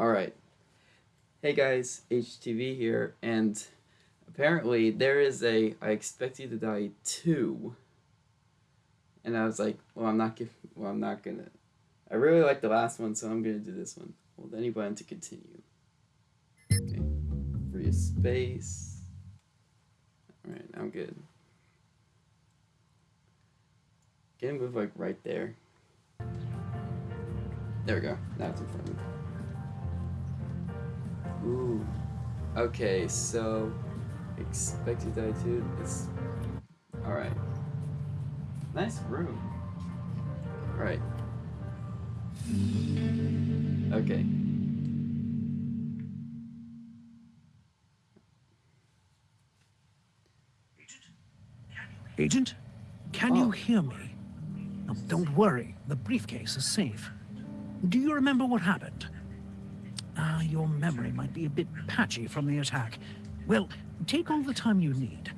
Alright. Hey guys, HTV here, and apparently there is a I Expect You to Die 2. And I was like, well, I'm not giving, well, I'm not gonna. I really like the last one, so I'm gonna do this one. Then he went to continue. Okay. Free space. Alright, I'm good. Can move like right there? There we go. Now it's in front of me. Ooh. Okay, so expected die too is alright. Nice room. Right. Okay. Agent, can oh. you hear me? Don't worry, the briefcase is safe. Do you remember what happened? Ah, your memory might be a bit patchy from the attack. Well, take all the time you need.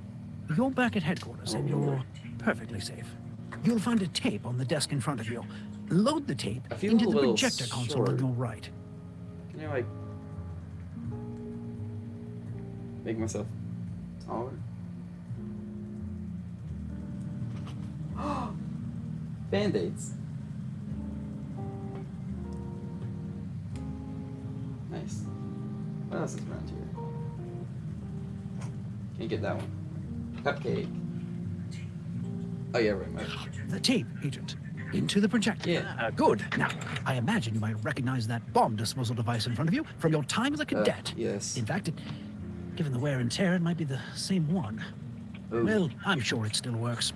You're back at headquarters and you're perfectly safe. You'll find a tape on the desk in front of you. Load the tape into the projector console on your right. Can you, like, make myself taller? Band-aids. Nice. What else is around here? Can't get that one. Cupcake. Oh yeah, right. My... The tape, Agent. Into the projector. Yeah. Uh, good. Now, I imagine you might recognize that bomb disposal device in front of you from your time as a uh, cadet. Uh, yes. In fact, it, given the wear and tear, it might be the same one. Ooh. Well, I'm sure it still works.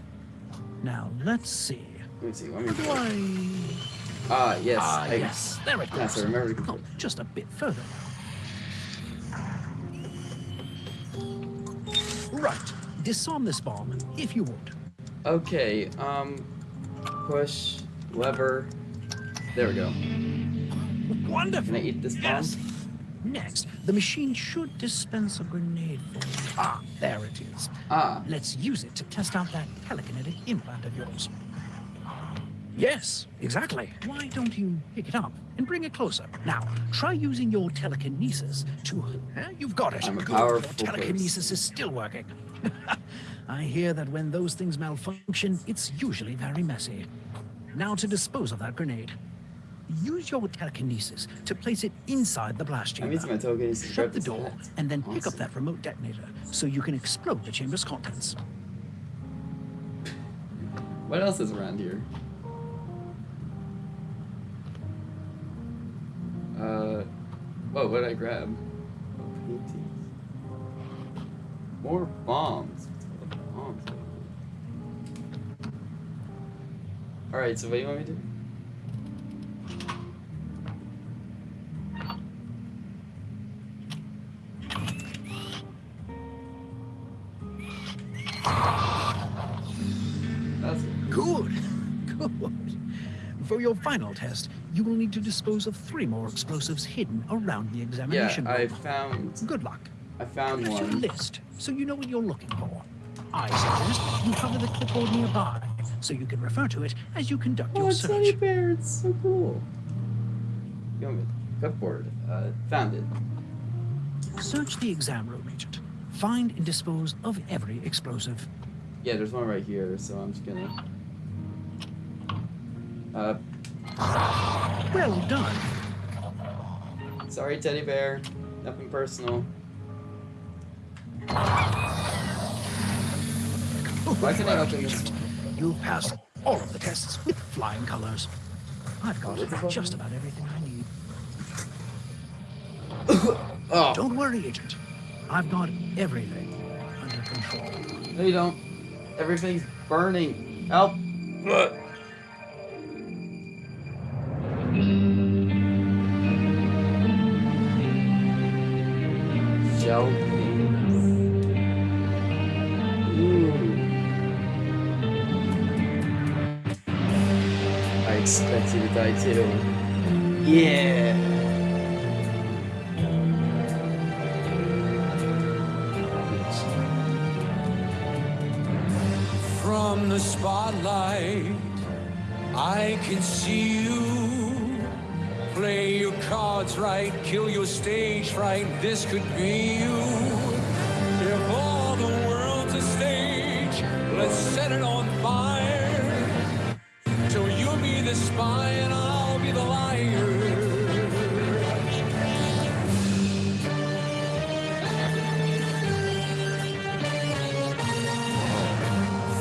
Now, let's see. Let me see. Let me Why? Ah, yes. Ah, I, yes. There it goes. Yes, I remember. Oh, just a bit further. Right. Disarm this bomb, if you would. Okay, um, push, lever. There we go. Wonderful. Can I eat this bomb? Yes. Next, the machine should dispense a grenade for you. Ah, there it is. Ah. Let's use it to test out that telekinetic implant of yours. Yes, exactly. Why don't you pick it up and bring it closer? Now, try using your telekinesis to... You've got it. I'm a Good. powerful Your telekinesis is still working. I hear that when those things malfunction, it's usually very messy. Now to dispose of that grenade. Use your telekinesis to place it inside the blast chamber. I'm using my telekinesis. Shut the door, and then awesome. pick up that remote detonator so you can explode the chamber's contents. What else is around here? Uh, whoa, what did I grab? Oh, paintings. More bombs. bombs. Alright, so what do you want me to do? For your final test, you will need to dispose of three more explosives hidden around the examination Yeah, room. I found... Good luck. I found Here's one. your list, so you know what you're looking for. I suggest you cover the clipboard nearby, so you can refer to it as you conduct oh, your it's search. Teddy Bear, it's so cool. You want me clipboard? Uh, found it. Search the exam room, Agent. Find and dispose of every explosive. Yeah, there's one right here, so I'm just gonna... Uh, well done. Sorry, teddy bear. Nothing personal. Why can I open this? You've passed all of the tests with flying colors. I've got just about everything I need. oh. Don't worry, Agent. I've got everything under control. No, you don't. Everything's burning. Help. To die too. Yeah. From the spotlight, I can see you Play your cards right, kill your stage fright. This could be you. If all the world's a stage, let's set it on fire. So you'll be the spy and I'll be the liar.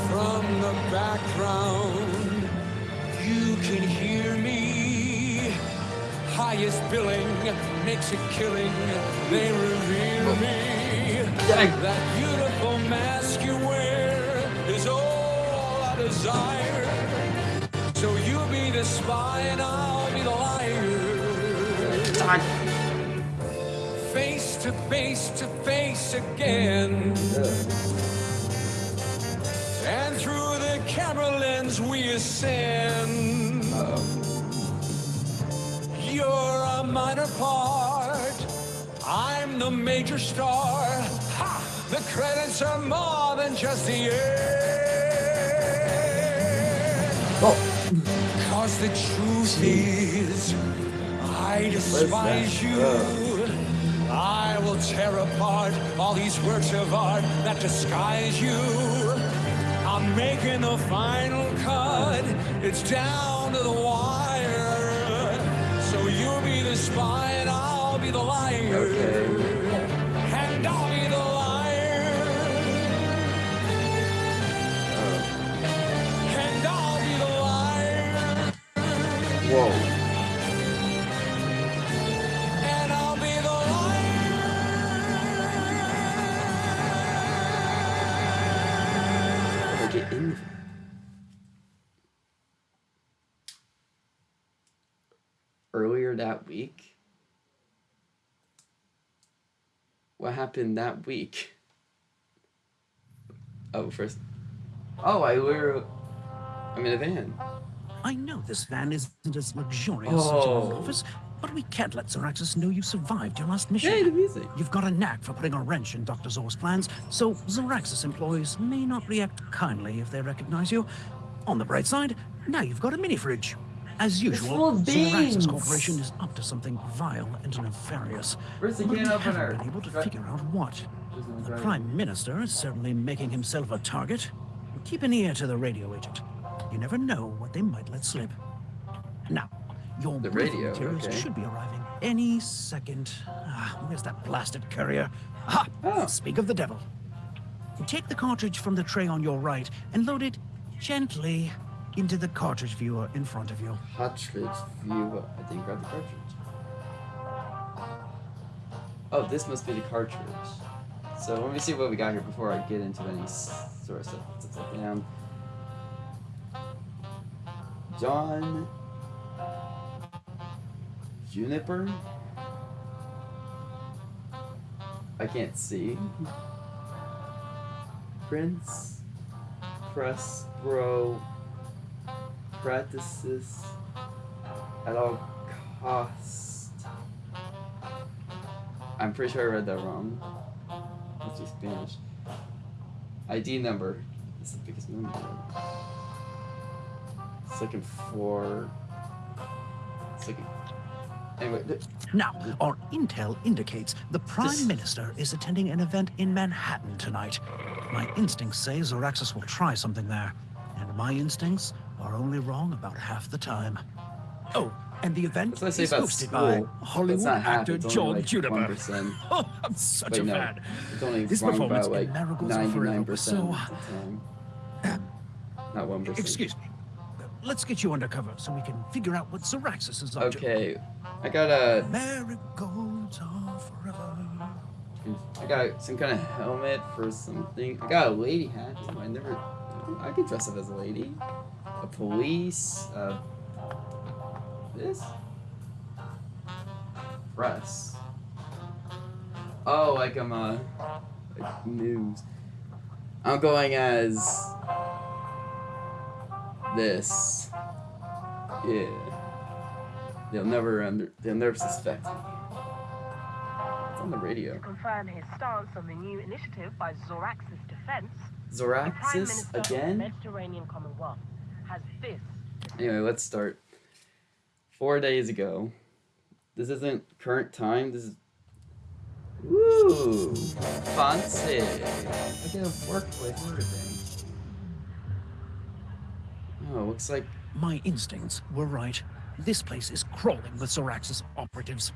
From the background, you can hear me. Highest billing makes a killing. They reveal me. That beautiful mask you wear is all I desire. So you be the spy I'll be the liar. Face to face to face again. And through the camera lens we ascend. You're a minor part. I'm the major star. Ha! The credits are more than just the end. Oh, Cause the truth is, I despise you. I will tear apart all these works of art that disguise you. I'm making the final cut. It's down to the wire. So you'll be the spy and I'll be the liar. okay. Week? What happened that week? Oh, first. Oh, I were. I'm in a van. I know this van isn't as luxurious as your Oh. office, but we can't let Zoraxis know you survived your last mission. Hey, the music. You've got a knack for putting a wrench in Dr. Zor's plans, so Zoraxis employees may not react kindly if they recognize you. On the bright side, now you've got a mini fridge. As usual, of Zoraxis beans. Corporation is up to something vile and nefarious. Where's the we can haven't opener? been able to Dri- figure out what. The driver. Prime Minister is certainly making himself a target. Keep an ear to the radio agent. You never know what they might let slip. Now, your The briefing radio, materials okay. should be arriving any second. Ah, where's that blasted courier? Ha! Oh. Speak of the devil. Take the cartridge from the tray on your right and load it gently into the cartridge viewer in front of you. Cartridge view. I didn't grab the cartridge. Oh, this must be the cartridge. So let me see what we got here before I get into any sort of stuff. Let's look down. John Juniper. I can't see. Mm-hmm. Prince Prespro practices at all cost. I'm pretty sure I read that wrong. Must be Spanish. ID number. This is the biggest number. For. It's looking. Anyway, Now, our intel indicates the Prime This- Minister is attending an event in Manhattan tonight. My instincts say Zoraxis will try something there, and my instincts are only wrong about half the time. Oh, and the event that's what I say is hosted by Hollywood actor John like Juniper. Oh, I'm such Wait, a fan. This performance about in like Marigolds Forever ninety-nine was percent so- uh, of. Not one percent. Excuse me. Let's get you undercover so we can figure out what Zoraxis is up to. Okay, I got a, Marigolds are forever. I got some kind of helmet for something. I got a lady hat. I never, I could dress up as a lady. A police. Uh, this. Press. Oh, like I'm uh, like news. I'm going as this. Yeah. They'll never under. They'll never suspect me. It's on the radio. Confirm his stance on the new initiative by Zoraxis Defense, Zoraxis Minister of the again. Mediterranean Commonwealth has this. Anyway, let's start. Four days ago, This isn't current time. This is. Woo! Fancy! I can have workplace and everything. Oh, looks like. My instincts were right. This place is crawling with Zoraxis operatives.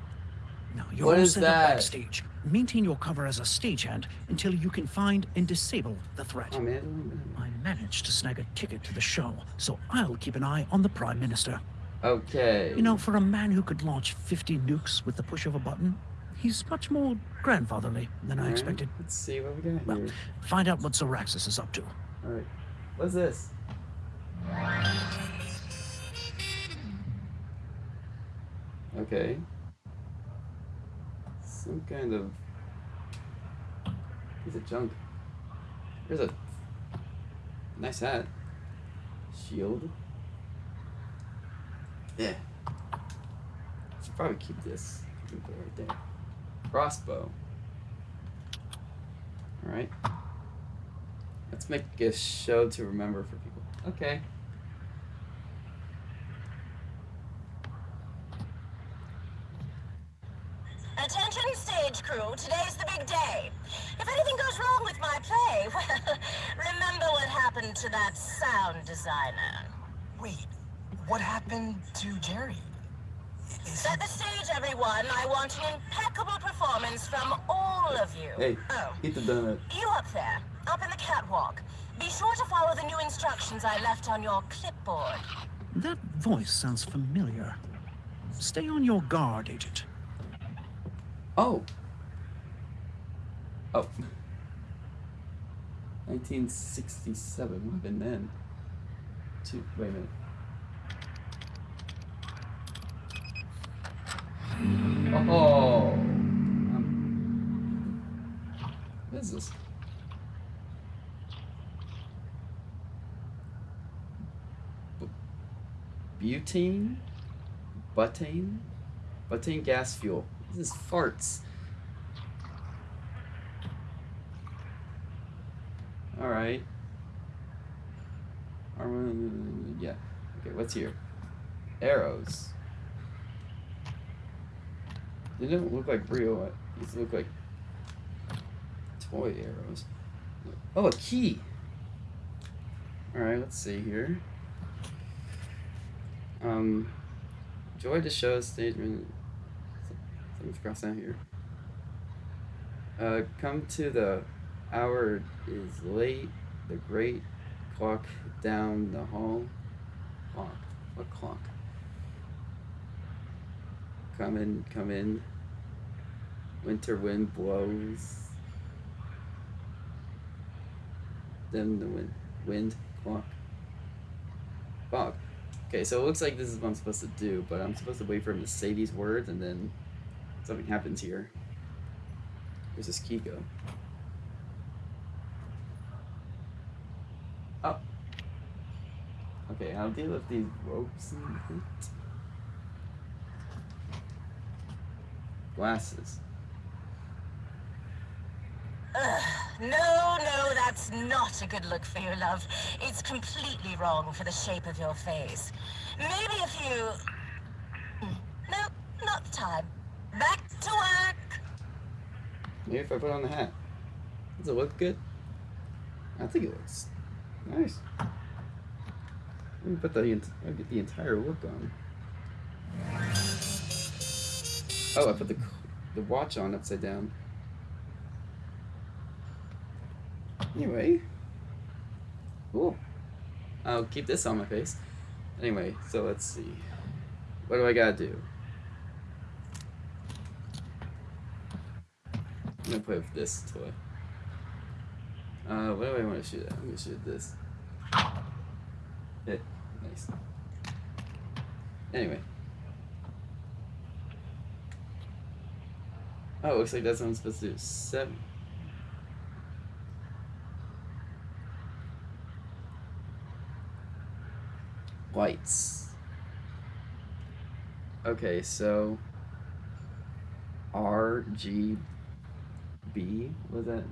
Now, you're What all is set up that? backstage. Maintain your cover as a stagehand until you can find and disable the threat. Oh man. I managed to snag a ticket to the show, so I'll keep an eye on the Prime Minister. Okay. You know, for a man who could launch 50 nukes with the push of a button, he's much more grandfatherly than I Alright, expected. Let's see what we got Well, here. find out what Zoraxis is up to. Alright. What's this? Okay. Some kind of piece of junk. There's a nice hat. Shield. Yeah. Should probably keep this. Put it right there. Crossbow. Alright. Let's make a show to remember for people. Okay. Attention stage crew, today's the big day. If anything goes wrong with my play, well, remember what happened to that sound designer. Wait, what happened to Jerry? Is Set the stage, everyone. I want an impeccable performance from all of you. Hey, Oh, eat the donut. you up there, up in the catwalk. Be sure to follow the new instructions I left on your clipboard. That voice sounds familiar. Stay on your guard, Agent. Oh. Oh. 1967. What happened then? Two. Wait a minute. Oh. Um, what is this? Bu- Butane? Butane? Butane gas fuel. This is farts. Armor, yeah. Okay, what's here? Arrows. They don't look like real. These look like toy arrows. Oh, a key. Alright, let's see here. Um, joy to show stage. Something's crossed out here. Uh, come to the hour is late. The great clock down the hall. Clock. What clock? Come in, come in. Winter wind blows. Then the wind, wind clock. Fog. Okay, so it looks like this is what I'm supposed to do, but I'm supposed to wait for him to say these words and then something happens here. Where's this key go? Oh. Okay, I'll deal with these ropes. Glasses. No, no, that's not a good look for you, love. It's completely wrong for the shape of your face. Maybe if you... Hmm, No, not the time. Back to work. Maybe if I put on the hat. Does it look good? I think it looks nice. Let me put the I'll get the entire look on. Oh, I put the the watch on upside down. Anyway, cool. I'll keep this on my face. Anyway, so let's see. What do I gotta do? I'm gonna play with this toy. Uh, what do I want to shoot at? I'm gonna shoot this. Hit. Nice. Anyway. Oh, it looks like that's what I'm supposed to do. Seven. Lights. Okay, so R G B was that?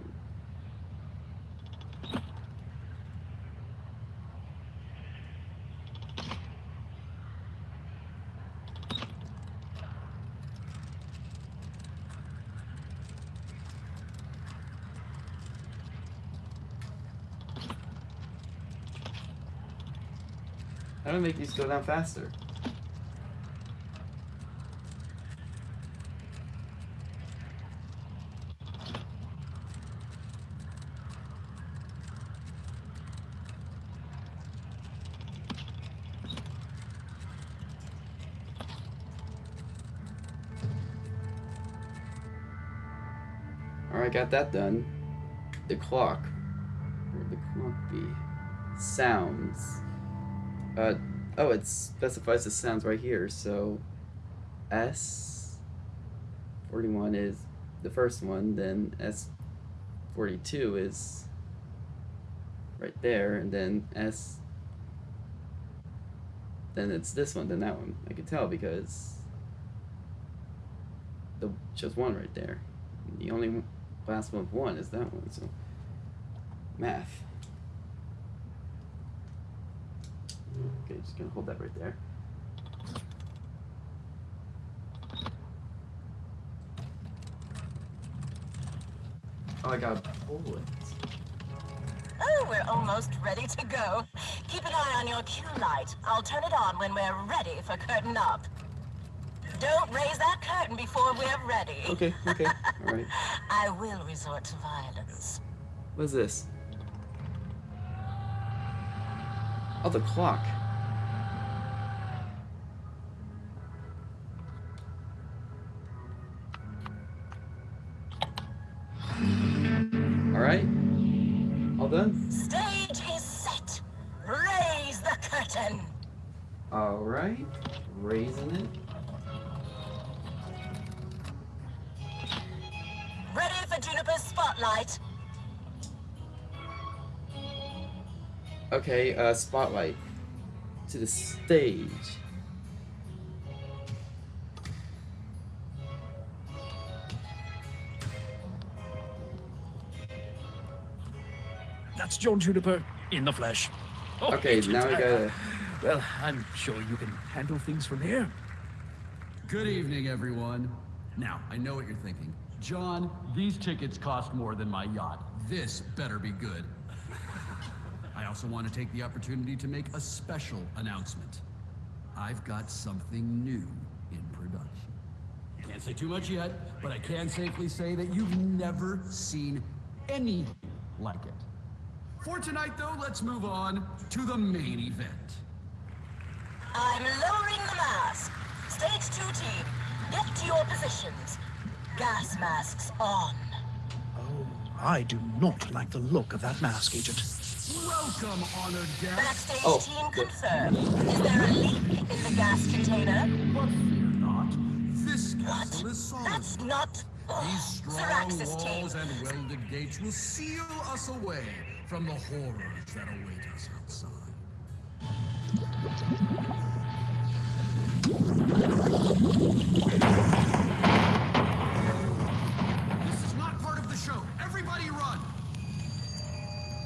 How do I make these go down faster? Alright, got that done. The clock. Where would the clock be? Sounds. Uh, oh, it specifies the sounds right here, so S 41 is the first one, then S 42 is right there, and then S then it's this one, then that one. I can tell because the just one right there. The only last one with one is that one, so math. Okay, just gonna hold that right there. Oh, I got a bullet. Oh, we're almost ready to go. Keep an eye on your cue light. I'll turn it on when we're ready for curtain up. Don't raise that curtain before we're ready. Okay, okay, alright. I will resort to violence. What's this? Oh, the clock. Okay, uh, spotlight. To the stage. That's John Juniper in the flesh. Oh, Okay, Agent, now we I- gotta. Well, I'm sure you can handle things from here. Good evening, everyone. Now, I know what you're thinking. John, these tickets cost more than my yacht. This better be good. I also want to take the opportunity to make a special announcement. I've got something new in production. Can't say too much yet, but I can safely say that you've never seen anything like it. For tonight, though, let's move on to the main event. I'm lowering the mask. Stage two team, get to your positions. Gas masks on. Oh, I do not like the look of that mask, Agent. Welcome, honored guests. Backstage Oh, team good. confirmed. Is there a leak in the gas container? But fear not. This castle is solid. That's not. These strong Zoraxis team. walls and welded gates will seal us away from the horrors that await us outside.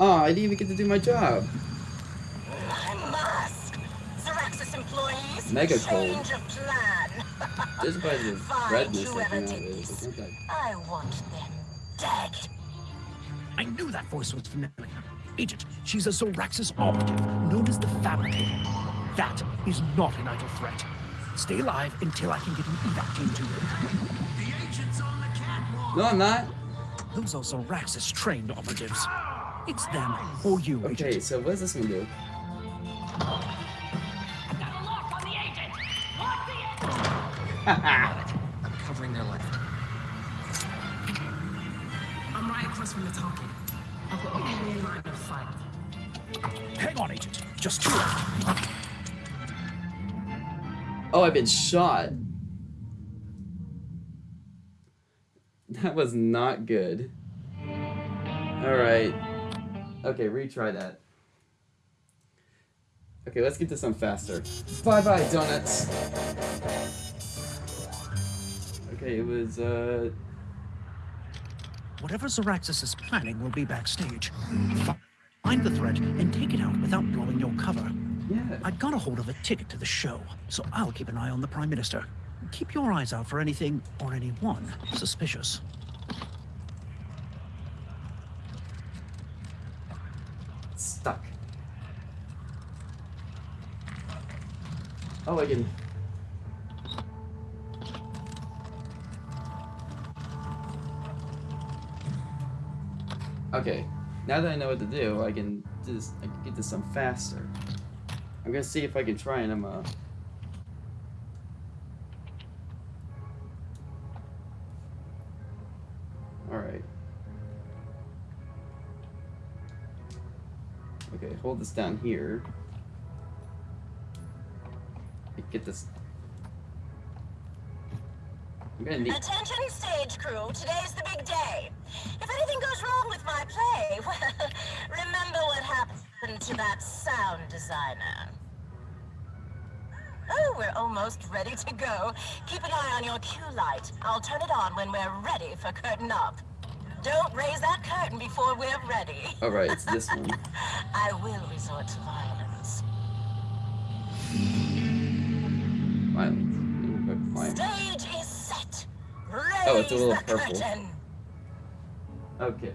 Oh, I didn't even get to do my job. My mask. Zoraxis employees. Mega cold. Change of plan. Just by the redness that came out of this. It's not that- I want them dead. I knew that voice was familiar. Agent, she's a Zoraxis operative, known as the Fabricator. That is not an idle threat. Stay alive until I can get an evac team to you. The agent's on the catwalk! No, I'm not. Those are Zoraxis trained operatives. It's them or you, Okay, Agent. so what does this one do? Got a lock on the agent! Lock the agent! I'm covering their left. I'm right across from the talking. I've got you in line of sight. Hang on, Agent. Just two left. Oh, I've been shot. That was not good. Alright. Okay, retry that. Okay, let's get this on faster. Bye bye, donuts! Okay, it was, uh. Whatever Zoraxis is planning will be backstage. Find the threat and take it out without blowing your cover. Yeah. I got a hold of a ticket to the show, so I'll keep an eye on the Prime Minister. Keep your eyes out for anything or anyone suspicious. Oh, I can. Okay, now that I know what to do, I can just I can get this done faster. I'm gonna see if I can try and I'm uh. All right. Okay, hold this down here. Get this. I'm gonna need. Attention stage crew, today's the big day. If anything goes wrong with my play, well, remember what happened to that sound designer. Oh, we're almost ready to go. Keep an eye on your cue light. I'll turn it on when we're ready for curtain up. Don't raise that curtain before we're ready. All right, it's this one. I will resort to violence. Oh, it's a little purple. curtain. Okay.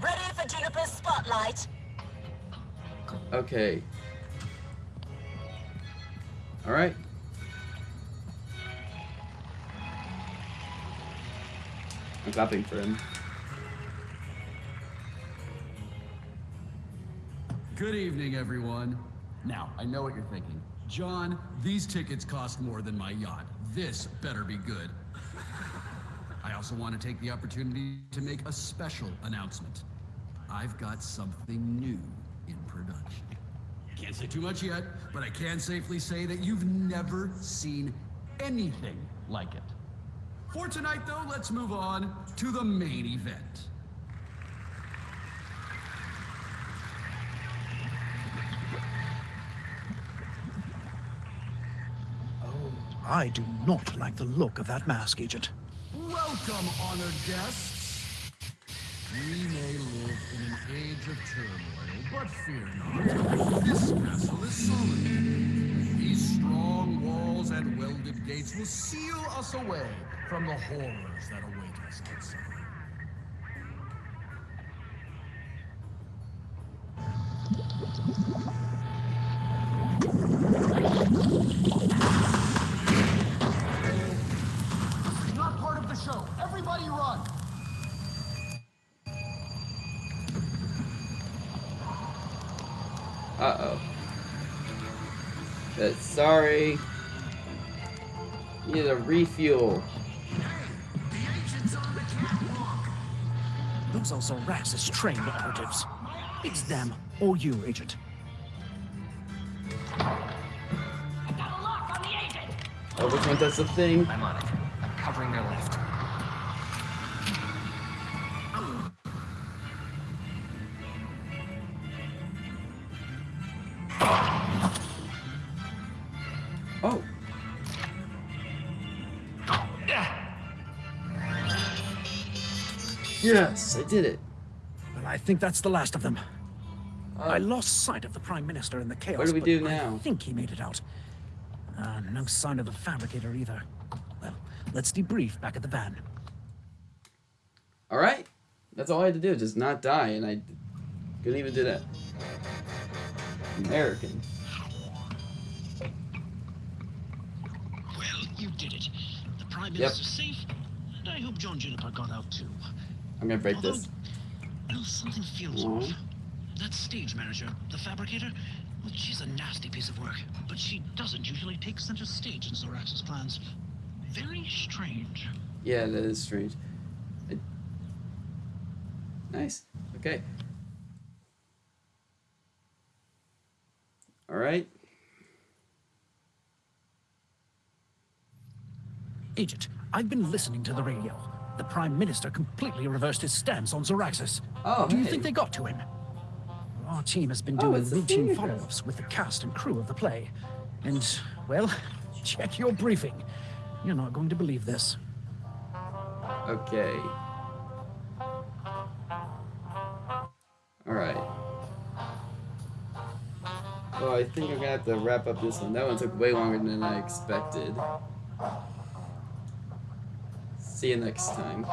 Ready for Juniper's spotlight. Okay. All right. I'm clapping for him. Good evening, everyone. Now, I know what you're thinking. John, these tickets cost more than my yacht. This better be good. I also want to take the opportunity to make a special announcement. I've got something new in production. Can't say too much yet, but I can safely say that you've never seen anything like it. For tonight, though, let's move on to the main event. I do not like the look of that mask, Agent. Welcome, honored guests. We may live in an age of turmoil, but fear not. This castle is solid. These strong walls and welded gates will seal us away from the horrors that await us outside. Run! Uh oh. But sorry. Need a refuel. Those are Zoraxis trained operatives. It's them, or you, Agent. Oh, which one does the thing? I'm on it. Yes, I did it. Well, I think that's the last of them. I Uh, lost sight of the Prime Minister in the chaos. What do we but now? I think he made it out. Uh, no sign of the fabricator either. Well, let's debrief back at the van. all right. That's all I had to do, just not die, and I couldn't even do that. American. Well, you did it. The Prime Yep. Minister's safe, and I hope John Juniper got out too. I'm gonna break Although, this. well, something feels Aw. off. That stage manager, the fabricator, well, she's a nasty piece of work, but she doesn't usually take center stage in Zoraxis plans. Very strange. Yeah, that is strange. I... Nice. Okay. All right. Agent, I've been listening to the radio. The Prime Minister completely reversed his stance on Zoraxis. Oh, Do you hey. think they got to him? Our team has been Oh, doing the routine follow-ups with the cast and crew of the play. And, well, check your briefing. You're not going to believe this. Okay. All right. Well, I think I'm gonna have to wrap up this one. That one took way longer than I expected. See you next time.